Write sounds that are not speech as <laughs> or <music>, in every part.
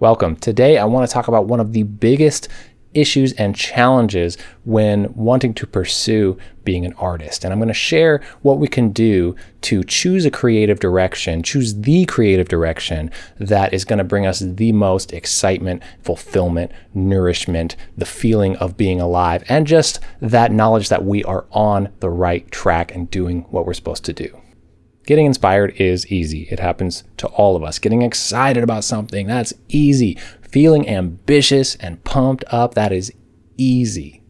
Welcome. Today I want to talk about one of the biggest issues and challenges when wanting to pursue being an artist. And I'm going to share what we can do to choose a creative direction, choose the creative direction that is going to bring us the most excitement, fulfillment, nourishment, the feeling of being alive, and just that knowledge that we are on the right track and doing what we're supposed to do. Getting inspired is easy. It happens to all of us. Getting excited about something, that's easy. Feeling ambitious and pumped up, that is easy.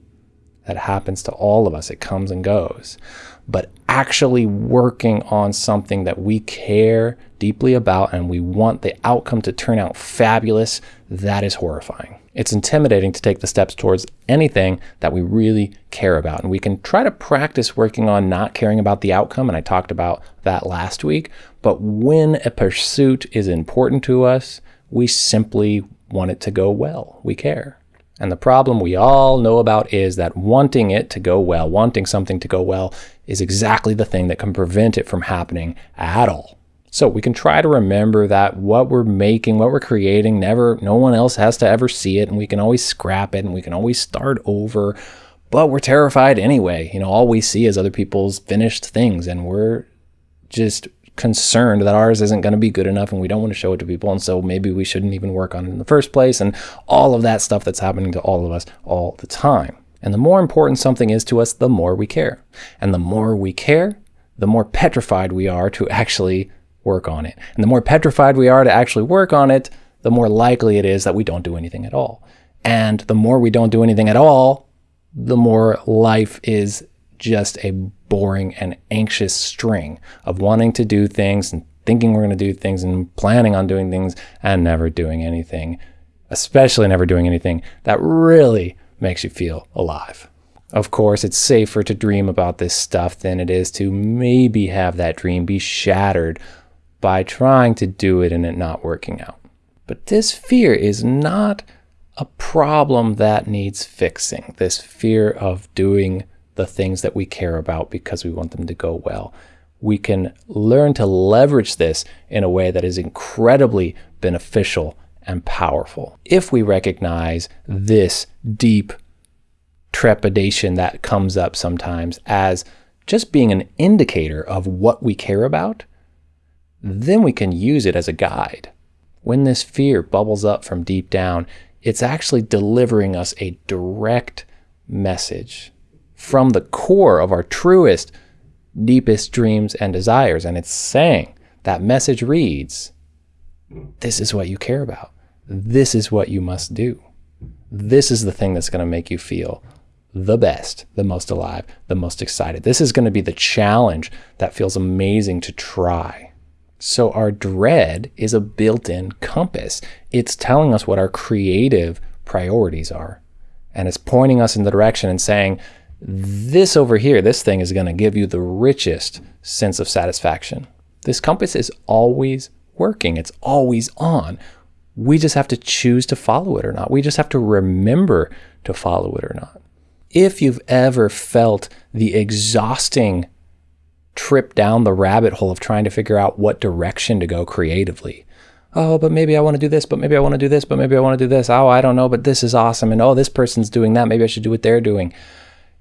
That happens to all of us. It comes and goes. But actually working on something that we care deeply about and we want the outcome to turn out fabulous, that is horrifying it's intimidating to take the steps towards anything that we really care about. And we can try to practice working on not caring about the outcome. And I talked about that last week. But when a pursuit is important to us, we simply want it to go well. We care. And the problem we all know about is that wanting it to go well, wanting something to go well, is exactly the thing that can prevent it from happening at all. So we can try to remember that what we're making, what we're creating, never, no one else has to ever see it. And we can always scrap it and we can always start over. But we're terrified anyway. You know, all we see is other people's finished things and we're just concerned that ours isn't going to be good enough and we don't want to show it to people. And so maybe we shouldn't even work on it in the first place. And all of that stuff that's happening to all of us all the time. And the more important something is to us, the more we care. And the more we care, the more petrified we are to actually work on it. And the more petrified we are to actually work on it, the more likely it is that we don't do anything at all. And the more we don't do anything at all, the more life is just a boring and anxious string of wanting to do things and thinking we're going to do things and planning on doing things and never doing anything, especially never doing anything that really makes you feel alive. Of course, it's safer to dream about this stuff than it is to maybe have that dream be shattered by trying to do it and it not working out. But this fear is not a problem that needs fixing. This fear of doing the things that we care about because we want them to go well. We can learn to leverage this in a way that is incredibly beneficial and powerful. If we recognize this deep trepidation that comes up sometimes as just being an indicator of what we care about, then we can use it as a guide. When this fear bubbles up from deep down, it's actually delivering us a direct message from the core of our truest, deepest dreams and desires. And it's saying that message reads, This is what you care about. This is what you must do. This is the thing that's going to make you feel the best, the most alive, the most excited. This is going to be the challenge that feels amazing to try. So our dread is a built-in compass. It's telling us what our creative priorities are. And it's pointing us in the direction and saying, this over here, this thing is going to give you the richest sense of satisfaction. This compass is always working. It's always on. We just have to choose to follow it or not. We just have to remember to follow it or not. If you've ever felt the exhausting trip down the rabbit hole of trying to figure out what direction to go creatively. Oh, but maybe I want to do this, but maybe I want to do this, but maybe I want to do this. Oh, I don't know, but this is awesome. And oh, this person's doing that. Maybe I should do what they're doing.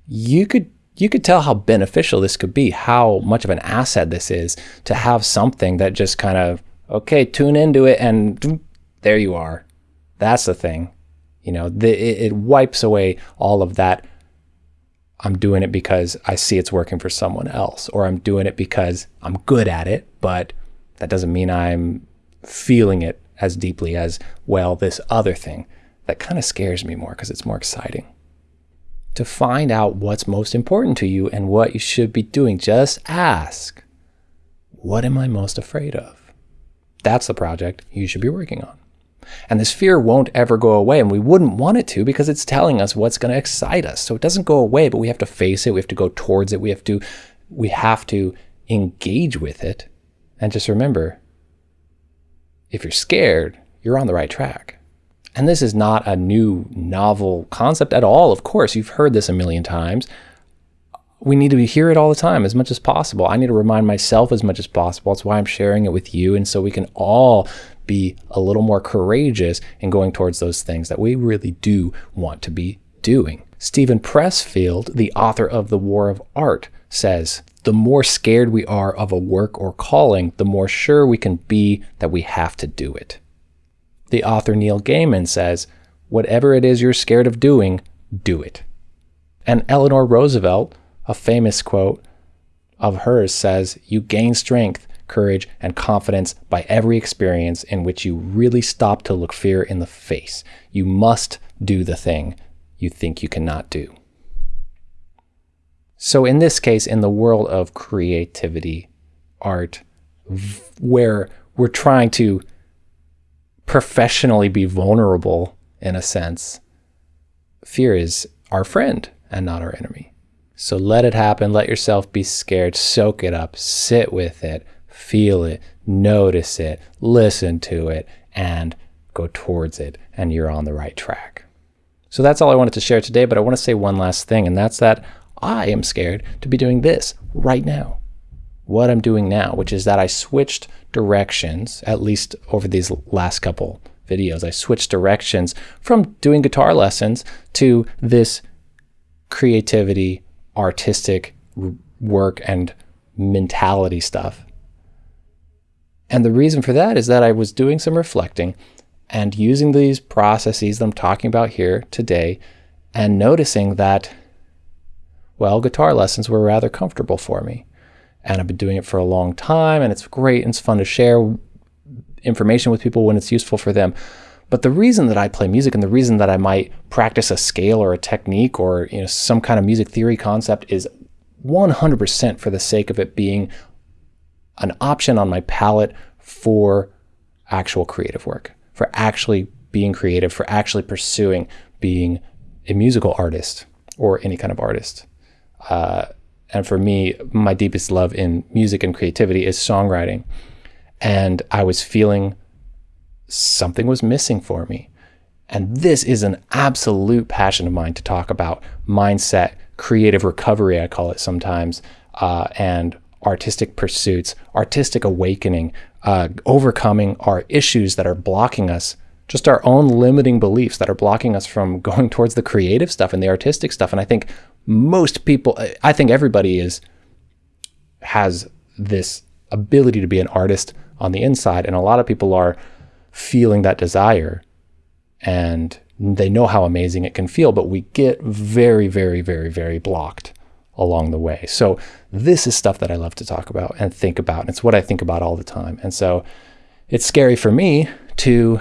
You could you could tell how beneficial this could be, how much of an asset this is to have something that just kind of, okay, tune into it and there you are. That's the thing. You know, the, it, it wipes away all of that I'm doing it because I see it's working for someone else, or I'm doing it because I'm good at it, but that doesn't mean I'm feeling it as deeply as, well, this other thing. That kind of scares me more because it's more exciting. To find out what's most important to you and what you should be doing, just ask, what am I most afraid of? That's the project you should be working on. And this fear won't ever go away. And we wouldn't want it to because it's telling us what's going to excite us. So it doesn't go away, but we have to face it. We have to go towards it. We have to, we have to engage with it. And just remember, if you're scared, you're on the right track. And this is not a new novel concept at all. Of course, you've heard this a million times. We need to hear it all the time as much as possible. I need to remind myself as much as possible. That's why I'm sharing it with you. And so we can all be a little more courageous in going towards those things that we really do want to be doing. Steven Pressfield, the author of The War of Art, says, the more scared we are of a work or calling, the more sure we can be that we have to do it. The author Neil Gaiman says, whatever it is you're scared of doing, do it. And Eleanor Roosevelt, a famous quote of hers says, You gain strength, courage, and confidence by every experience in which you really stop to look fear in the face. You must do the thing you think you cannot do. So, in this case, in the world of creativity, art, where we're trying to professionally be vulnerable in a sense, fear is our friend and not our enemy. So let it happen. Let yourself be scared. Soak it up. Sit with it. Feel it. Notice it. Listen to it. And go towards it. And you're on the right track. So that's all I wanted to share today. But I want to say one last thing, and that's that I am scared to be doing this right now. What I'm doing now, which is that I switched directions, at least over these last couple videos. I switched directions from doing guitar lessons to this creativity, artistic work, and mentality stuff. And the reason for that is that I was doing some reflecting and using these processes that I'm talking about here today and noticing that, well, guitar lessons were rather comfortable for me. And I've been doing it for a long time and it's great and it's fun to share information with people when it's useful for them. But the reason that I play music and the reason that I might practice a scale or a technique or you know some kind of music theory concept is 100% for the sake of it being an option on my palette for actual creative work, for actually being creative, for actually pursuing being a musical artist or any kind of artist. Uh, and for me, my deepest love in music and creativity is songwriting. And I was feeling something was missing for me. And this is an absolute passion of mine to talk about mindset, creative recovery, I call it sometimes, uh, and artistic pursuits, artistic awakening, uh, overcoming our issues that are blocking us, just our own limiting beliefs that are blocking us from <laughs> going towards the creative stuff and the artistic stuff. And I think most people, I think everybody is, has this ability to be an artist on the inside. And a lot of people are feeling that desire and they know how amazing it can feel, but we get very, very, very, very blocked along the way. So this is stuff that I love to talk about and think about. And it's what I think about all the time. And so it's scary for me to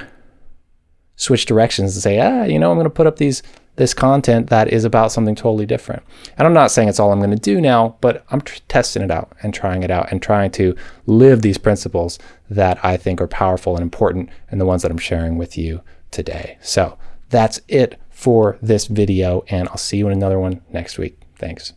switch directions and say, ah, you know, I'm going to put up these this content that is about something totally different. And I'm not saying it's all I'm going to do now, but I'm testing it out and trying it out and trying to live these principles that I think are powerful and important and the ones that I'm sharing with you today. So that's it for this video, and I'll see you in another one next week. Thanks.